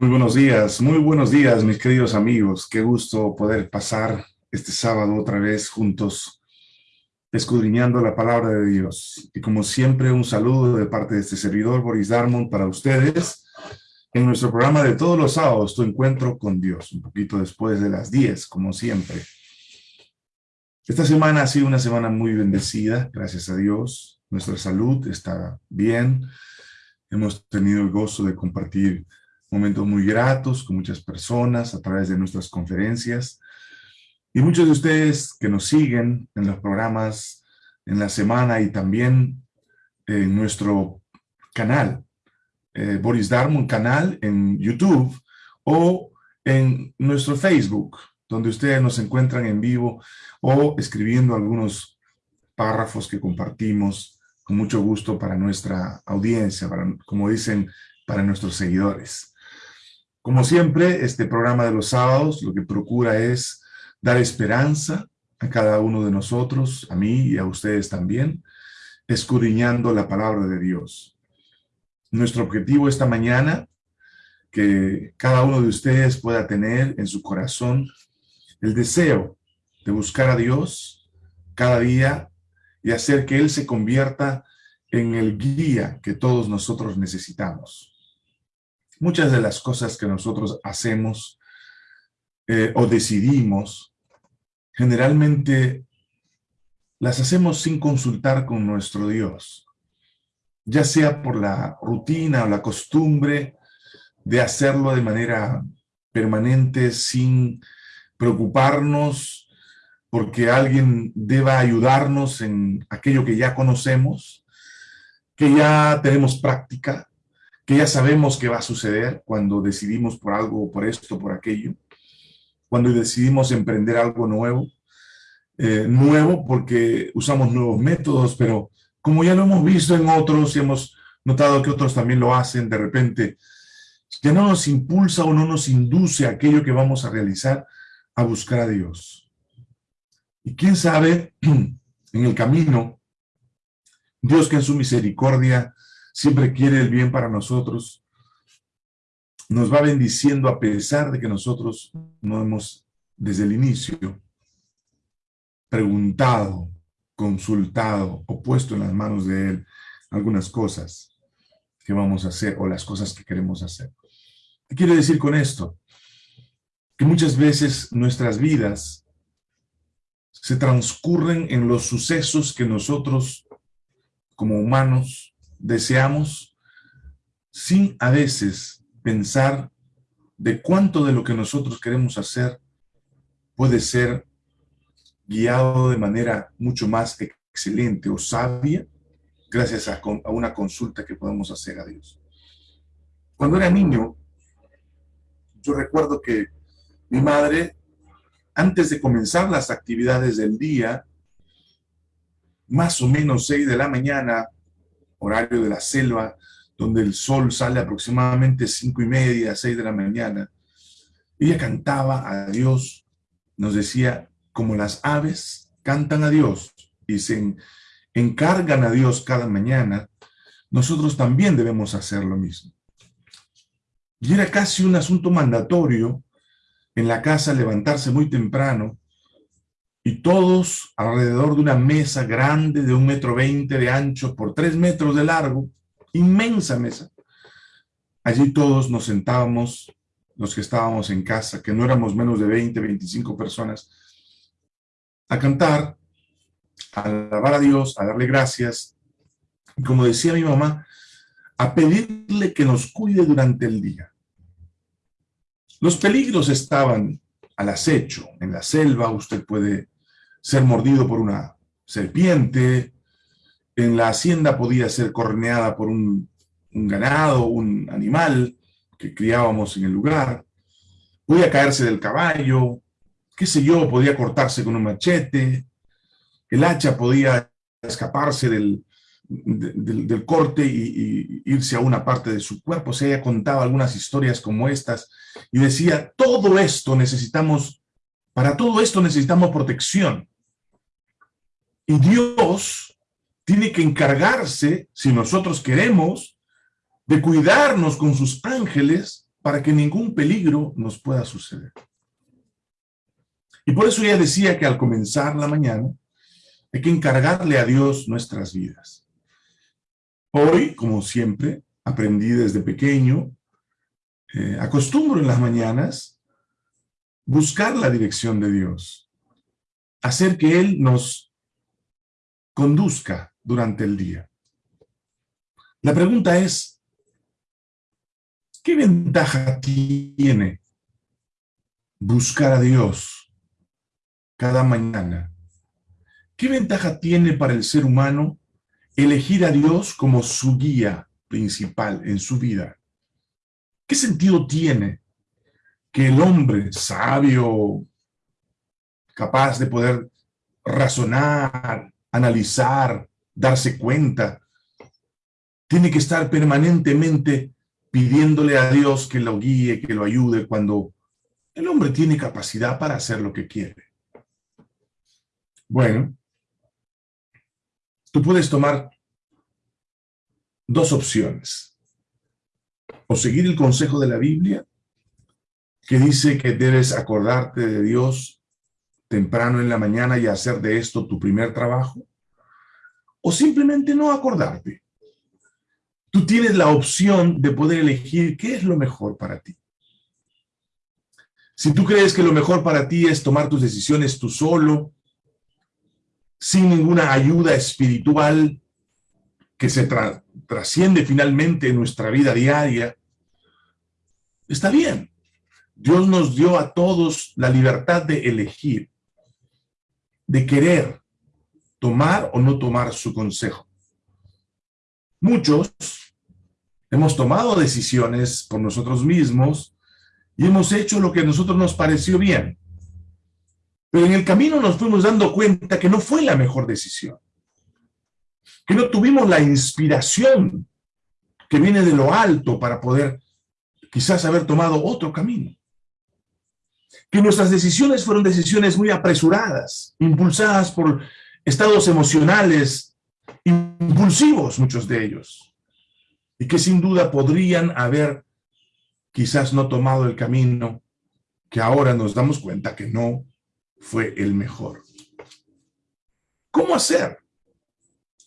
Muy buenos días, muy buenos días, mis queridos amigos. Qué gusto poder pasar este sábado otra vez juntos, escudriñando la palabra de Dios. Y como siempre, un saludo de parte de este servidor, Boris Darmon, para ustedes. En nuestro programa de todos los sábados, tu encuentro con Dios, un poquito después de las 10, como siempre. Esta semana ha sido una semana muy bendecida, gracias a Dios. Nuestra salud está bien. Hemos tenido el gozo de compartir momentos muy gratos con muchas personas a través de nuestras conferencias. Y muchos de ustedes que nos siguen en los programas en la semana y también en nuestro canal, eh, Boris Darmon canal en YouTube o en nuestro Facebook, donde ustedes nos encuentran en vivo o escribiendo algunos párrafos que compartimos con mucho gusto para nuestra audiencia, para, como dicen, para nuestros seguidores. Como siempre, este programa de los sábados lo que procura es dar esperanza a cada uno de nosotros, a mí y a ustedes también, escudriñando la palabra de Dios. Nuestro objetivo esta mañana, que cada uno de ustedes pueda tener en su corazón el deseo de buscar a Dios cada día y hacer que Él se convierta en el guía que todos nosotros necesitamos. Muchas de las cosas que nosotros hacemos eh, o decidimos, generalmente las hacemos sin consultar con nuestro Dios, ya sea por la rutina o la costumbre de hacerlo de manera permanente sin preocuparnos porque alguien deba ayudarnos en aquello que ya conocemos, que ya tenemos práctica, que ya sabemos que va a suceder cuando decidimos por algo, por esto, por aquello, cuando decidimos emprender algo nuevo, eh, nuevo porque usamos nuevos métodos, pero como ya lo hemos visto en otros y hemos notado que otros también lo hacen, de repente ya no nos impulsa o no nos induce aquello que vamos a realizar a buscar a Dios. Y quién sabe, en el camino, Dios que en su misericordia siempre quiere el bien para nosotros, nos va bendiciendo a pesar de que nosotros no hemos, desde el inicio, preguntado, consultado o puesto en las manos de Él algunas cosas que vamos a hacer o las cosas que queremos hacer. ¿Qué quiere decir con esto? Que muchas veces nuestras vidas se transcurren en los sucesos que nosotros, como humanos, deseamos sin a veces pensar de cuánto de lo que nosotros queremos hacer puede ser guiado de manera mucho más excelente o sabia gracias a, una consulta que podemos hacer a Dios. Cuando era niño, yo recuerdo que mi madre, antes de comenzar las actividades del día, más o menos seis de la mañana, horario de la selva, donde el sol sale aproximadamente cinco y media, seis de la mañana. Ella cantaba a Dios, nos decía, como las aves cantan a Dios y se encargan a Dios cada mañana, nosotros también debemos hacer lo mismo. Y era casi un asunto mandatorio en la casa levantarse muy temprano y todos alrededor de una mesa grande de un metro veinte de ancho por tres metros de largo, inmensa mesa. Allí todos nos sentábamos, los que estábamos en casa, que no éramos menos de 20, 25 personas, a cantar, a alabar a Dios, a darle gracias, y como decía mi mamá, a pedirle que nos cuide durante el día. Los peligros estaban al acecho. En la selva usted puede ser mordido por una serpiente, en la hacienda podía ser corneada por un, ganado, un animal que criábamos en el lugar, podía caerse del caballo, qué sé yo, podía cortarse con un machete, el hacha podía escaparse del, del, corte y, y, irse a una parte de su cuerpo. O sea, ella contaba algunas historias como estas y decía, todo esto necesitamos, para todo esto necesitamos protección. Y Dios tiene que encargarse, si nosotros queremos, de cuidarnos con sus ángeles para que ningún peligro nos pueda suceder. Y por eso ella decía que al comenzar la mañana hay que encargarle a Dios nuestras vidas. Hoy, como siempre, aprendí desde pequeño, eh, acostumbro en las mañanas buscar la dirección de Dios, hacer que Él nos conduzca durante el día. La pregunta es, ¿qué ventaja tiene buscar a Dios cada mañana. ¿Qué ventaja tiene para el ser humano elegir a Dios como su guía principal en su vida? ¿Qué sentido tiene que el hombre sabio, capaz de poder razonar, analizar, darse cuenta, tiene que estar permanentemente pidiéndole a Dios que lo guíe, que lo ayude, cuando el hombre tiene capacidad para hacer lo que quiere. Bueno, tú puedes tomar dos opciones. O seguir el consejo de la Biblia, que dice que debes acordarte de Dios temprano en la mañana y hacer de esto tu primer trabajo, o simplemente no acordarte. Tú tienes la opción de poder elegir qué es lo mejor para ti. Si tú crees que lo mejor para ti es tomar tus decisiones tú solo, sin ninguna ayuda espiritual que se trasciende finalmente en nuestra vida diaria, está bien. Dios nos dio a todos la libertad de elegir, de querer tomar o no tomar su consejo. Muchos hemos tomado decisiones por nosotros mismos y hemos hecho lo que a nosotros nos pareció bien. Pero en el camino nos fuimos dando cuenta que no fue la mejor decisión. Que no tuvimos la inspiración que viene de lo alto para poder quizás haber tomado otro camino. Que nuestras decisiones fueron decisiones muy apresuradas, impulsadas por estados emocionales impulsivos, muchos de ellos. Y que sin duda podrían haber quizás no tomado el camino que ahora nos damos cuenta que no fue el mejor. ¿Cómo hacer?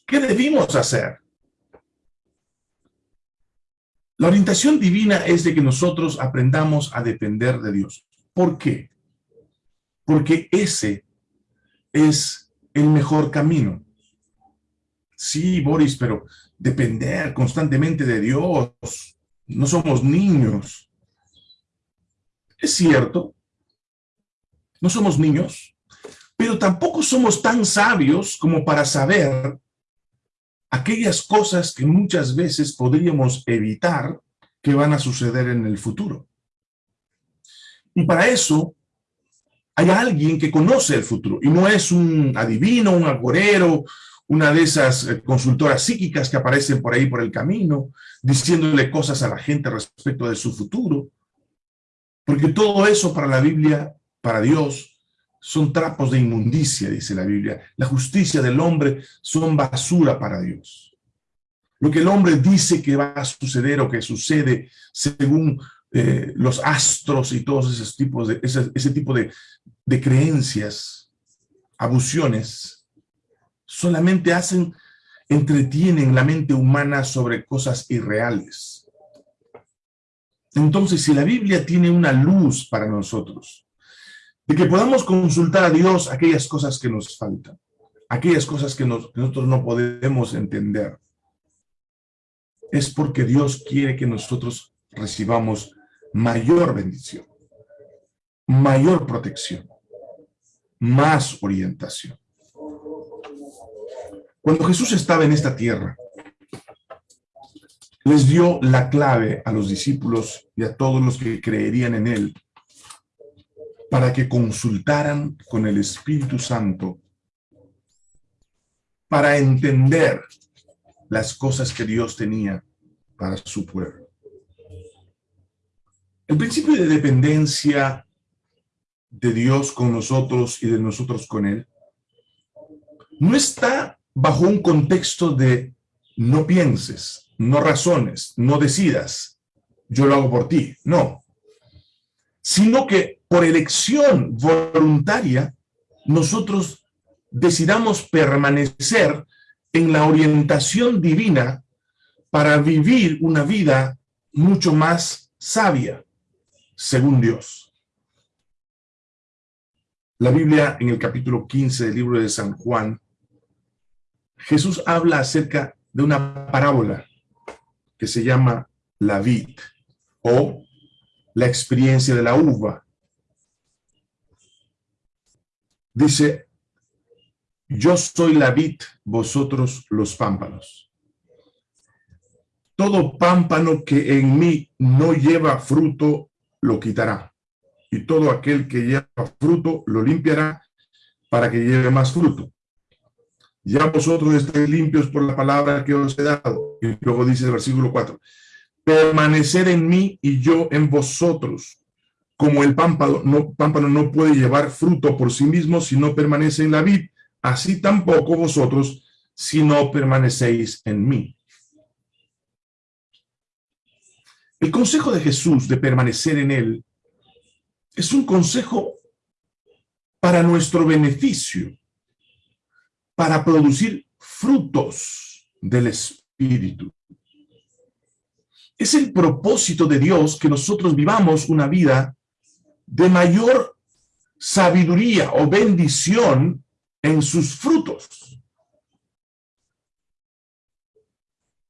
¿Qué debimos hacer? La orientación divina es de que nosotros aprendamos a depender de Dios. ¿Por qué? Porque ese es el mejor camino. Sí, Boris, pero depender constantemente de Dios. No somos niños. Es cierto, no somos niños, pero tampoco somos tan sabios como para saber aquellas cosas que muchas veces podríamos evitar que van a suceder en el futuro. Y para eso hay alguien que conoce el futuro, y no es un adivino, un agorero, una de esas eh, consultoras psíquicas que aparecen por ahí por el camino, diciéndole cosas a la gente respecto de su futuro. Porque todo eso para la Biblia para Dios son trapos de inmundicia, dice la Biblia. La justicia del hombre son basura para Dios. Lo que el hombre dice que va a suceder o que sucede según eh, los astros y todos esos tipos de, ese, tipo de, de creencias, abusiones, solamente hacen, entretienen la mente humana sobre cosas irreales. Entonces, si la Biblia tiene una luz para nosotros, de que podamos consultar a Dios aquellas cosas que nos faltan, aquellas cosas que, nosotros no podemos entender. Es porque Dios quiere que nosotros recibamos mayor bendición, mayor protección, más orientación. Cuando Jesús estaba en esta tierra, les dio la clave a los discípulos y a todos los que creerían en Él para que consultaran con el Espíritu Santo para entender las cosas que Dios tenía para su pueblo. El principio de dependencia de Dios con nosotros y de nosotros con Él no está bajo un contexto de no pienses, no razones, no decidas, yo lo hago por ti. No. Sino que por elección voluntaria, nosotros decidamos permanecer en la orientación divina para vivir una vida mucho más sabia, según Dios. La Biblia, en el capítulo 15 del libro de San Juan, Jesús habla acerca de una parábola que se llama la vid o la experiencia de la uva. Dice, yo soy la vid, vosotros los pámpanos. Todo pámpano que en mí no lleva fruto, lo quitará. Y todo aquel que lleva fruto, lo limpiará para que lleve más fruto. Ya vosotros estáis limpios por la palabra que os he dado. Y luego dice el versículo 4. Permanecer en mí y yo en vosotros. Como el pámpano no, pámpano no puede llevar fruto por sí mismo si no permanece en la vid, así tampoco vosotros si no permanecéis en mí. El consejo de Jesús de permanecer en él es un consejo para nuestro beneficio, para producir frutos del Espíritu. Es el propósito de Dios que nosotros vivamos una vida de mayor sabiduría o bendición en sus frutos.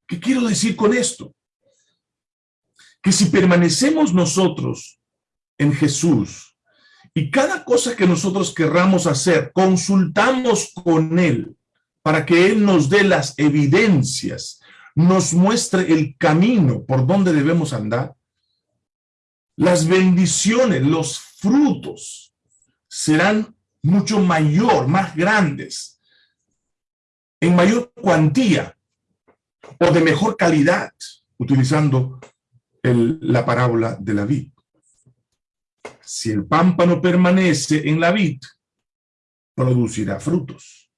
¿Qué quiero decir con esto? Que si permanecemos nosotros en Jesús y cada cosa que nosotros querramos hacer, consultamos con Él para que Él nos dé las evidencias, nos muestre el camino por donde debemos andar, las bendiciones, los frutos serán mucho mayor, más grandes, en mayor cuantía o de mejor calidad, utilizando la parábola de la vid. Si el pámpano permanece en la vid, producirá frutos.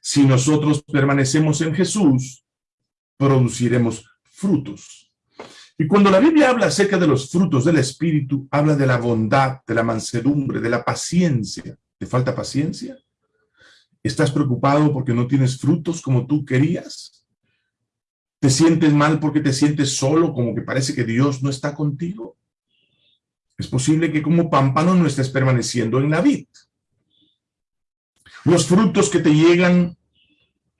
Si nosotros permanecemos en Jesús, produciremos frutos. Y cuando la Biblia habla acerca de los frutos del Espíritu, habla de la bondad, de la mansedumbre, de la paciencia. ¿Te falta paciencia? ¿Estás preocupado porque no tienes frutos como tú querías? ¿Te sientes mal porque te sientes solo, como que parece que Dios no está contigo? Es posible que como pámpano no estés permaneciendo en la vid. Los frutos que te llegan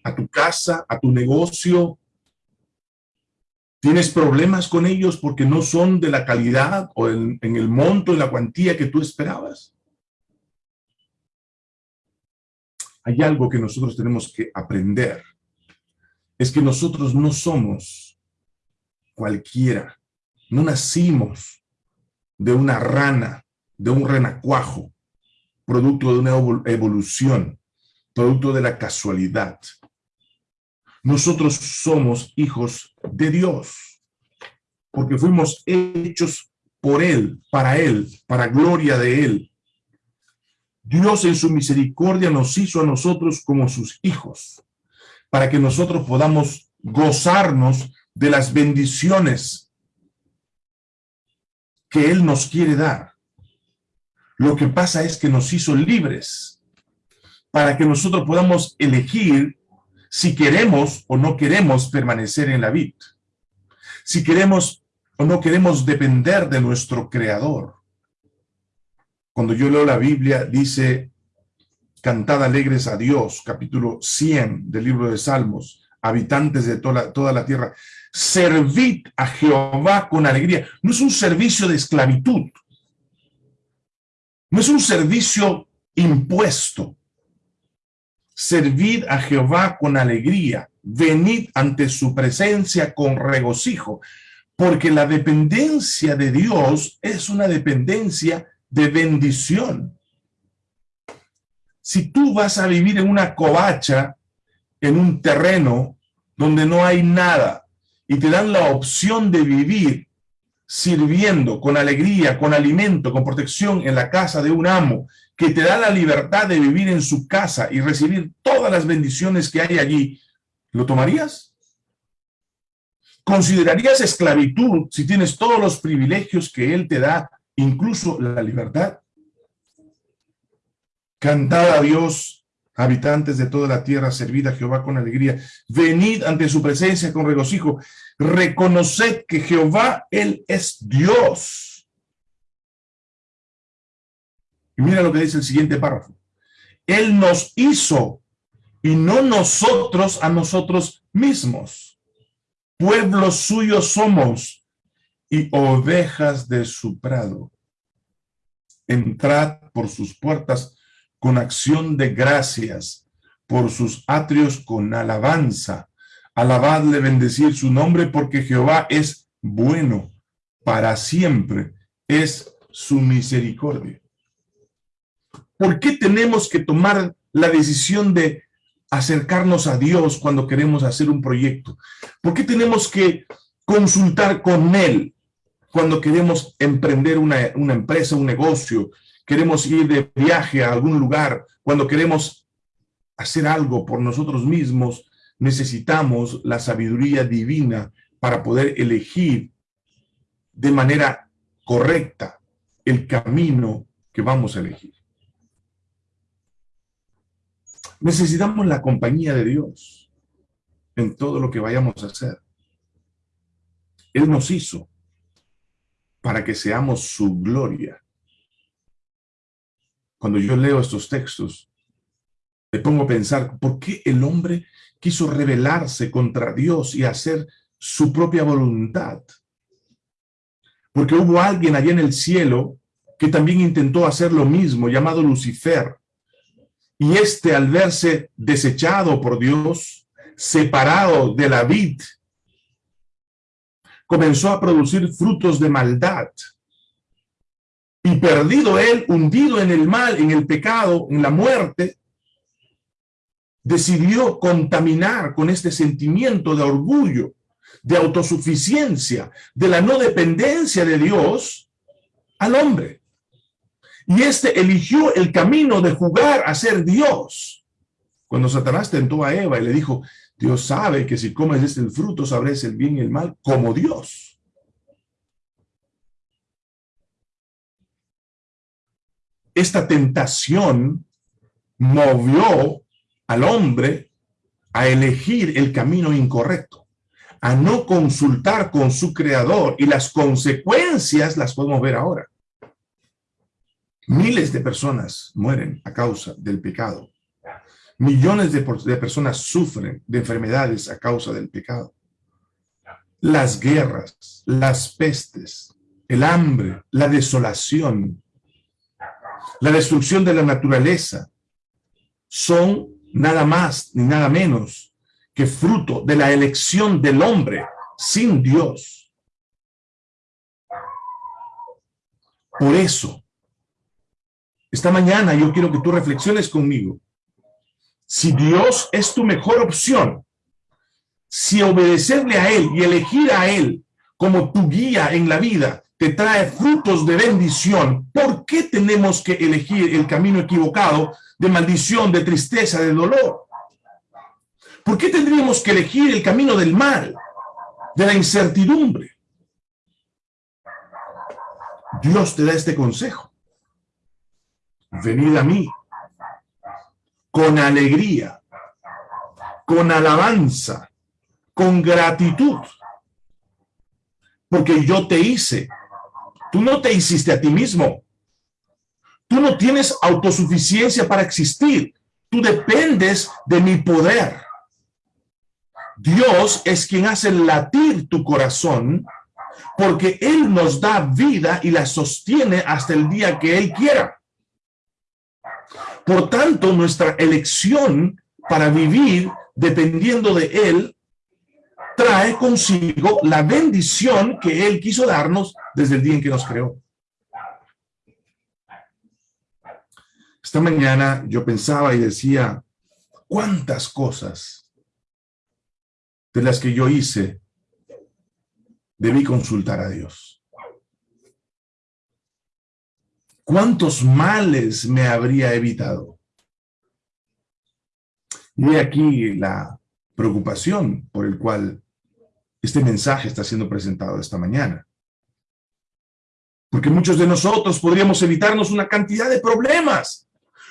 a tu casa, a tu negocio, ¿Tienes problemas con ellos porque no son de la calidad o en, el monto, en la cuantía que tú esperabas? Hay algo que nosotros tenemos que aprender. Es que nosotros no somos cualquiera. No nacimos de una rana, de un renacuajo, producto de una evolución, producto de la casualidad. Nosotros somos hijos de Dios, porque fuimos hechos por Él, para Él, para gloria de Él. Dios en su misericordia nos hizo a nosotros como sus hijos, para que nosotros podamos gozarnos de las bendiciones que Él nos quiere dar. Lo que pasa es que nos hizo libres, para que nosotros podamos elegir si queremos o no queremos permanecer en la vid, si queremos o no queremos depender de nuestro Creador. Cuando yo leo la Biblia, dice, cantad alegres a Dios, capítulo 100 del libro de Salmos, habitantes de toda, toda la tierra, servid a Jehová con alegría. No es un servicio de esclavitud, no es un servicio impuesto, Servid a Jehová con alegría, venid ante su presencia con regocijo, porque la dependencia de Dios es una dependencia de bendición. Si tú vas a vivir en una covacha, en un terreno donde no hay nada, y te dan la opción de vivir sirviendo con alegría, con alimento, con protección en la casa de un amo, que te da la libertad de vivir en su casa y recibir todas las bendiciones que hay allí, ¿lo tomarías? ¿Considerarías esclavitud si tienes todos los privilegios que Él te da, incluso la libertad? Cantad a Dios, habitantes de toda la tierra, servid a Jehová con alegría. Venid ante su presencia con regocijo. Reconoced que Jehová, Él es Dios. Y mira lo que dice el siguiente párrafo. Él nos hizo y no nosotros a nosotros mismos. Pueblos suyos somos y ovejas de su prado. Entrad por sus puertas con acción de gracias, por sus atrios con alabanza. Alabadle, bendecir su nombre, porque Jehová es bueno, para siempre es su misericordia. ¿Por qué tenemos que tomar la decisión de acercarnos a Dios cuando queremos hacer un proyecto? ¿Por qué tenemos que consultar con Él cuando queremos emprender una, una empresa, un negocio? Queremos ir de viaje a algún lugar, cuando queremos hacer algo por nosotros mismos, necesitamos la sabiduría divina para poder elegir de manera correcta el camino que vamos a elegir. Necesitamos la compañía de Dios en todo lo que vayamos a hacer. Él nos hizo para que seamos su gloria. Cuando yo leo estos textos, me pongo a pensar, ¿por qué el hombre quiso rebelarse contra Dios y hacer su propia voluntad? Porque hubo alguien allá en el cielo que también intentó hacer lo mismo, llamado Lucifer. Y este al verse desechado por Dios, separado de la vid, comenzó a producir frutos de maldad. Y perdido él, hundido en el mal, en el pecado, en la muerte, decidió contaminar con este sentimiento de orgullo, de autosuficiencia, de la no dependencia de Dios al hombre. Y este eligió el camino de jugar a ser Dios. Cuando Satanás tentó a Eva y le dijo, Dios sabe que si comes este fruto sabrás el bien y el mal como Dios. Esta tentación movió al hombre a elegir el camino incorrecto, a no consultar con su creador y las consecuencias las podemos ver ahora. Miles de personas mueren a causa del pecado. Millones de, personas sufren de enfermedades a causa del pecado. Las guerras, las pestes, el hambre, la desolación, la destrucción de la naturaleza son nada más ni nada menos que fruto de la elección del hombre sin Dios. Por eso, esta mañana yo quiero que tú reflexiones conmigo. Si Dios es tu mejor opción, si obedecerle a Él y elegir a Él como tu guía en la vida te trae frutos de bendición, ¿por qué tenemos que elegir el camino equivocado de maldición, de tristeza, de dolor? ¿Por qué tendríamos que elegir el camino del mal, de la incertidumbre? Dios te da este consejo venid a mí, con alegría, con alabanza, con gratitud, porque yo te hice. Tú no te hiciste a ti mismo. Tú no tienes autosuficiencia para existir. Tú dependes de mi poder. Dios es quien hace latir tu corazón porque Él nos da vida y la sostiene hasta el día que Él quiera. Por tanto, nuestra elección para vivir dependiendo de Él trae consigo la bendición que Él quiso darnos desde el día en que nos creó. Esta mañana yo pensaba y decía, ¿cuántas cosas de las que yo hice debí consultar a Dios? ¿Cuántos males me habría evitado? Y aquí la preocupación por el cual este mensaje está siendo presentado esta mañana. Porque muchos de nosotros podríamos evitarnos una cantidad de problemas.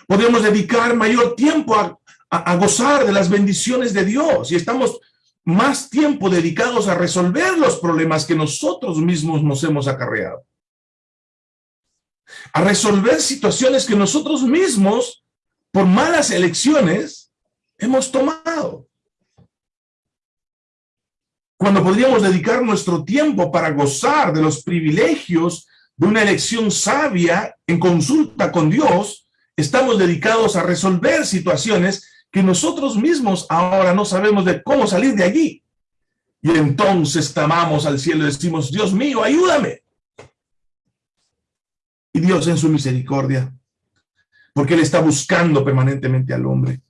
Podríamos dedicar mayor tiempo a, a gozar de las bendiciones de Dios y estamos más tiempo dedicados a resolver los problemas que nosotros mismos nos hemos acarreado. A resolver situaciones que nosotros mismos, por malas elecciones, hemos tomado. Cuando podríamos dedicar nuestro tiempo para gozar de los privilegios de una elección sabia en consulta con Dios, estamos dedicados a resolver situaciones que nosotros mismos ahora no sabemos de cómo salir de allí. Y entonces clamamos al cielo y decimos, Dios mío, ayúdame. Y Dios en su misericordia, porque Él está buscando permanentemente al hombre,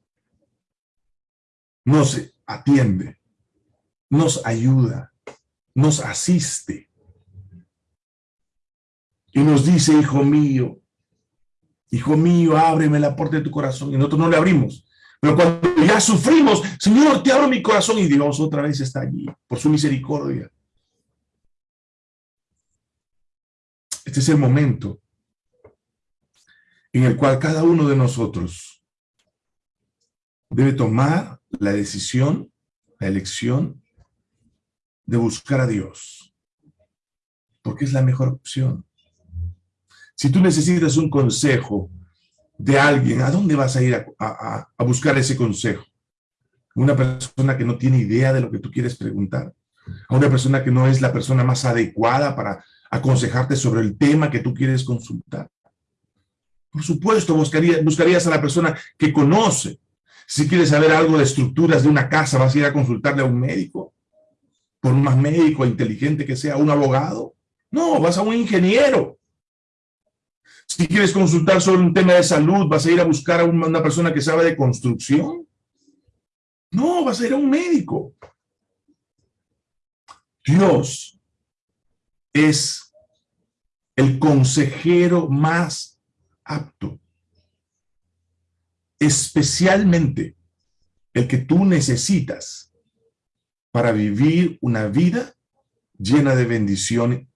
nos atiende, nos ayuda, nos asiste. Y nos dice, hijo mío, hijo mío, ábreme la puerta de tu corazón. Y nosotros no le abrimos. Pero cuando ya sufrimos, Señor, te abro mi corazón y Dios otra vez está allí, por su misericordia. Este es el momento en el cual cada uno de nosotros debe tomar la decisión, la elección de buscar a Dios, porque es la mejor opción. Si tú necesitas un consejo de alguien, ¿a dónde vas a ir a, buscar ese consejo? Una persona que no tiene idea de lo que tú quieres preguntar, a una persona que no es la persona más adecuada para aconsejarte sobre el tema que tú quieres consultar. Por supuesto, buscaría, buscarías a la persona que conoce. Si quieres saber algo de estructuras de una casa, vas a ir a consultarle a un médico, por más médico inteligente que sea, un abogado. No, vas a un ingeniero. Si quieres consultar sobre un tema de salud, ¿vas a ir a buscar a una persona que sabe de construcción? No, vas a ir a un médico. Dios es el consejero más apto. Especialmente el que tú necesitas para vivir una vida llena de bendición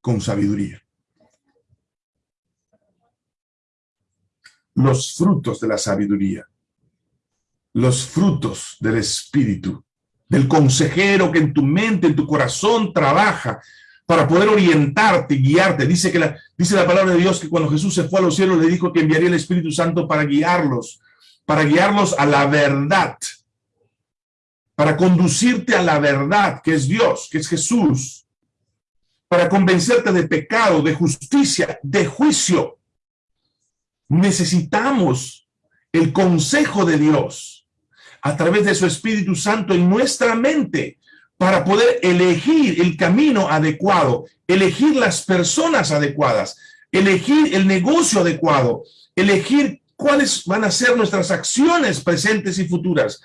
con sabiduría. los frutos de la sabiduría, los frutos del Espíritu, del consejero que en tu mente, en tu corazón trabaja para poder orientarte, guiarte. Dice, que la, dice la palabra de Dios que cuando Jesús se fue a los cielos le dijo que enviaría el Espíritu Santo para guiarlos, para guiarlos a la verdad, para conducirte a la verdad, que es Dios, que es Jesús, para convencerte de pecado, de justicia, de juicio, necesitamos el consejo de Dios a través de su Espíritu Santo en nuestra mente para poder elegir el camino adecuado, elegir las personas adecuadas, elegir el negocio adecuado, elegir cuáles van a ser nuestras acciones presentes y futuras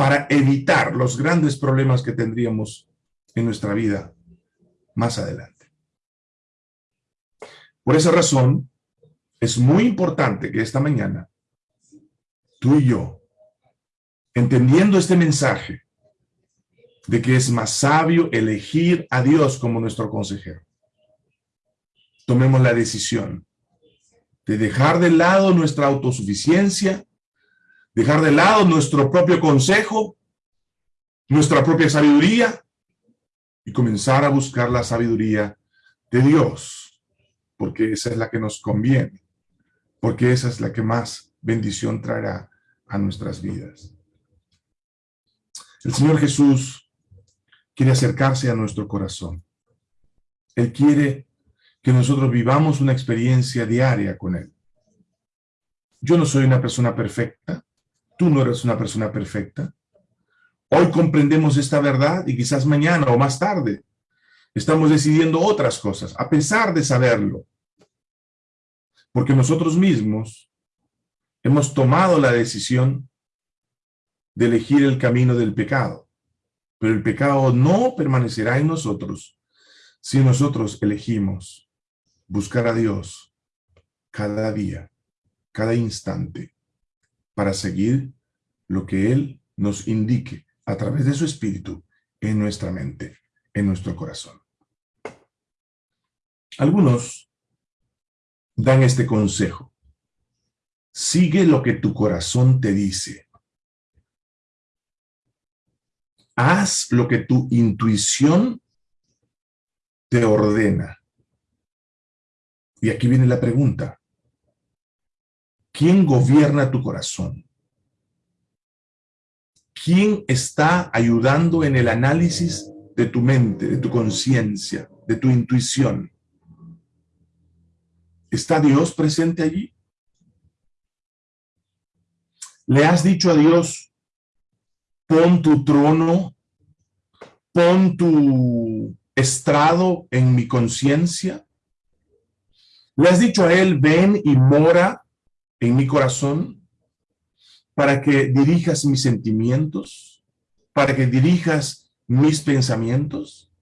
para evitar los grandes problemas que tendríamos en nuestra vida más adelante. Por esa razón, es muy importante que esta mañana tú y yo, entendiendo este mensaje de que es más sabio elegir a Dios como nuestro consejero, tomemos la decisión de dejar de lado nuestra autosuficiencia, dejar de lado nuestro propio consejo, nuestra propia sabiduría y comenzar a buscar la sabiduría de Dios, porque esa es la que nos conviene porque esa es la que más bendición traerá a nuestras vidas. El Señor Jesús quiere acercarse a nuestro corazón. Él quiere que nosotros vivamos una experiencia diaria con Él. Yo no soy una persona perfecta, tú no eres una persona perfecta. Hoy comprendemos esta verdad y quizás mañana o más tarde estamos decidiendo otras cosas, a pesar de saberlo. Porque nosotros mismos hemos tomado la decisión de elegir el camino del pecado. Pero el pecado no permanecerá en nosotros si nosotros elegimos buscar a Dios cada día, cada instante, para seguir lo que Él nos indique a través de su Espíritu en nuestra mente, en nuestro corazón. Algunos dan este consejo. Sigue lo que tu corazón te dice. Haz lo que tu intuición te ordena. Y aquí viene la pregunta. ¿Quién gobierna tu corazón? ¿Quién está ayudando en el análisis de tu mente, de tu conciencia, de tu intuición? ¿Está Dios presente allí? ¿Le has dicho a Dios, pon tu trono, pon tu estrado en mi conciencia? ¿Le has dicho a Él, ven y mora en mi corazón para que dirijas mis sentimientos, para que dirijas mis pensamientos?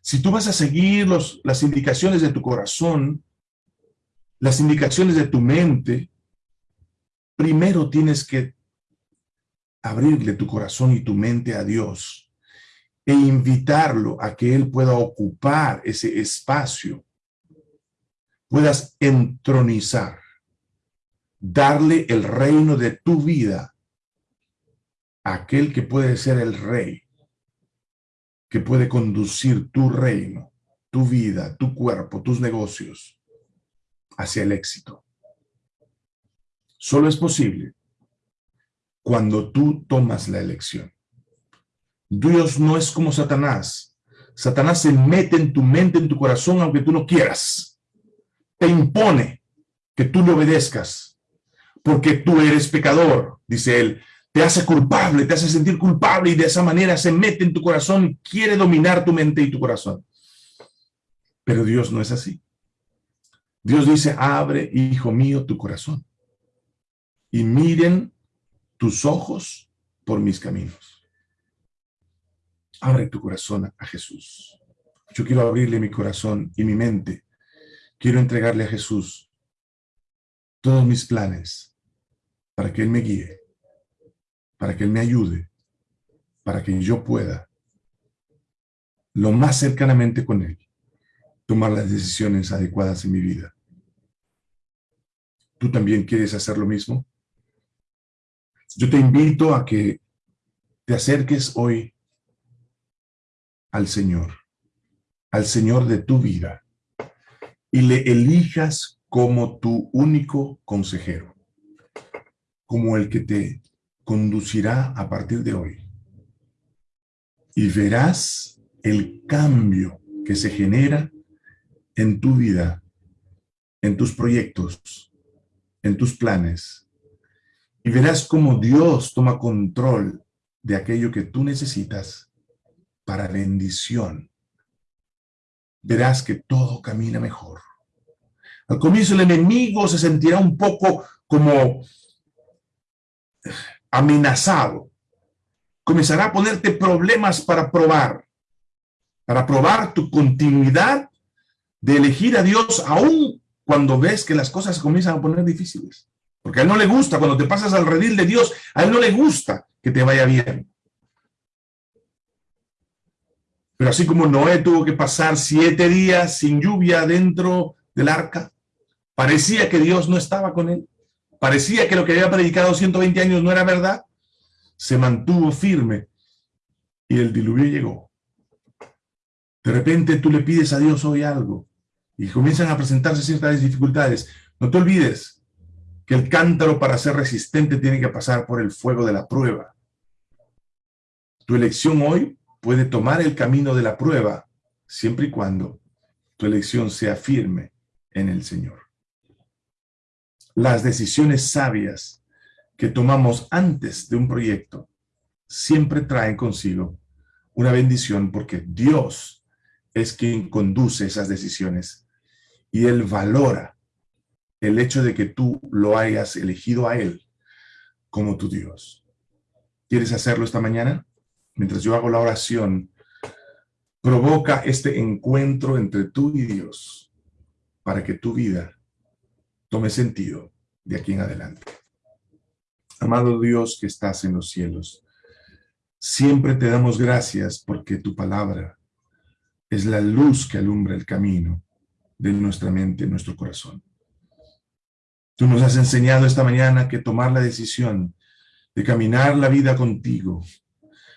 Si tú vas a seguir los, las indicaciones de tu corazón, las indicaciones de tu mente, primero tienes que abrirle tu corazón y tu mente a Dios e invitarlo a que Él pueda ocupar ese espacio, puedas entronizar, darle el reino de tu vida a aquel que puede ser el rey que puede conducir tu reino, tu vida, tu cuerpo, tus negocios hacia el éxito. Solo es posible cuando tú tomas la elección. Dios no es como Satanás. Satanás se mete en tu mente, en tu corazón, aunque tú no quieras. Te impone que tú le obedezcas, porque tú eres pecador, dice él te hace culpable, te hace sentir culpable y de esa manera se mete en tu corazón quiere dominar tu mente y tu corazón. Pero Dios no es así. Dios dice, abre, hijo mío, tu corazón y miren tus ojos por mis caminos. Abre tu corazón a Jesús. Yo quiero abrirle mi corazón y mi mente. Quiero entregarle a Jesús todos mis planes para que Él me guíe para que Él me ayude, para que yo pueda, lo más cercanamente con Él, tomar las decisiones adecuadas en mi vida. ¿Tú también quieres hacer lo mismo? Yo te invito a que te acerques hoy al Señor, al Señor de tu vida, y le elijas como tu único consejero, como el que te conducirá a partir de hoy. Y verás el cambio que se genera en tu vida, en tus proyectos, en tus planes. Y verás cómo Dios toma control de aquello que tú necesitas para bendición. Verás que todo camina mejor. Al comienzo el enemigo se sentirá un poco como amenazado, comenzará a ponerte problemas para probar, para probar tu continuidad de elegir a Dios aún cuando ves que las cosas comienzan a poner difíciles. Porque a él no le gusta, cuando te pasas al redil de Dios, a él no le gusta que te vaya bien. Pero así como Noé tuvo que pasar siete días sin lluvia dentro del arca, parecía que Dios no estaba con él parecía que lo que había predicado 120 años no era verdad, se mantuvo firme y el diluvio llegó. De repente tú le pides a Dios hoy algo y comienzan a presentarse ciertas dificultades. No te olvides que el cántaro para ser resistente tiene que pasar por el fuego de la prueba. Tu elección hoy puede tomar el camino de la prueba siempre y cuando tu elección sea firme en el Señor las decisiones sabias que tomamos antes de un proyecto siempre traen consigo una bendición porque Dios es quien conduce esas decisiones y Él valora el hecho de que tú lo hayas elegido a Él como tu Dios. ¿Quieres hacerlo esta mañana? Mientras yo hago la oración, provoca este encuentro entre tú y Dios para que tu vida tome sentido de aquí en adelante. Amado Dios que estás en los cielos, Siempre te damos gracias porque tu palabra es la luz que alumbra el camino de nuestra mente, nuestro corazón. Tú nos has enseñado esta mañana que tomar la decisión de caminar la vida contigo,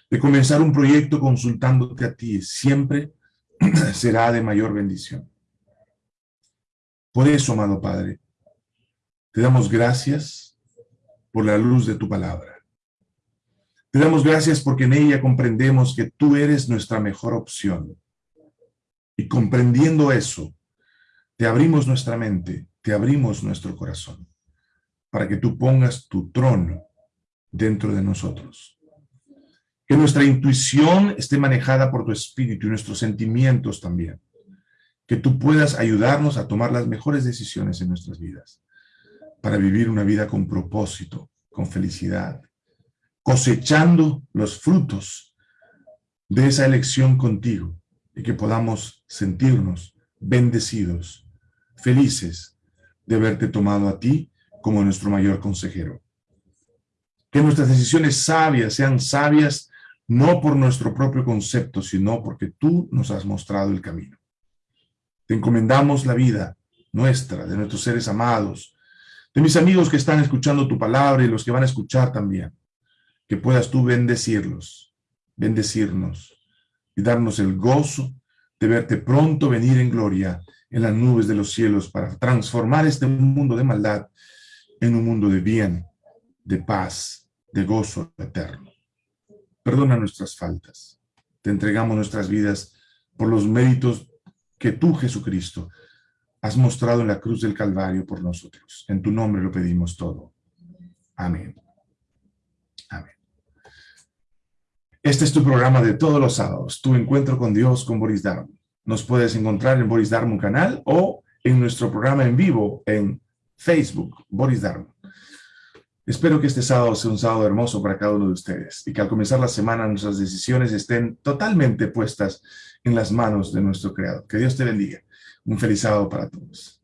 de comenzar un proyecto consultándote a ti, siempre será de mayor bendición. Por eso, amado Padre, te damos gracias por la luz de tu palabra. Te damos gracias porque en ella comprendemos que tú eres nuestra mejor opción. Y comprendiendo eso, te abrimos nuestra mente, te abrimos nuestro corazón, para que tú pongas tu trono dentro de nosotros. Que nuestra intuición esté manejada por tu espíritu y nuestros sentimientos también. Que tú puedas ayudarnos a tomar las mejores decisiones en nuestras vidas, para vivir una vida con propósito, con felicidad, cosechando los frutos de esa elección contigo y que podamos sentirnos bendecidos felices de haberte tomado a ti como nuestro mayor consejero. Que nuestras decisiones sabias sean sabias no por nuestro propio concepto, sino porque tú nos has mostrado el camino. Te encomendamos la vida nuestra, de nuestros seres amados, de mis amigos que están escuchando tu palabra y los que van a escuchar también. Que puedas tú bendecirlos, bendecirnos y darnos el gozo de verte pronto venir en gloria en las nubes de los cielos para transformar este mundo de maldad en un mundo de bien, de paz, de gozo eterno. Perdona nuestras faltas. Te entregamos nuestras vidas por los méritos que tú, Jesucristo, has mostrado en la cruz del Calvario por nosotros. En tu nombre lo pedimos todo. Amén. Amén. Este es tu programa de todos los sábados, tu encuentro con Dios con Boris Darwin. Nos puedes encontrar en Boris Darmon canal o en nuestro programa en vivo en Facebook, Boris Darmon. Espero que este sábado sea un sábado hermoso para cada uno de ustedes y que al comenzar la semana nuestras decisiones estén totalmente puestas en las manos de nuestro Creador. Que Dios te bendiga. Un feliz sábado para todos.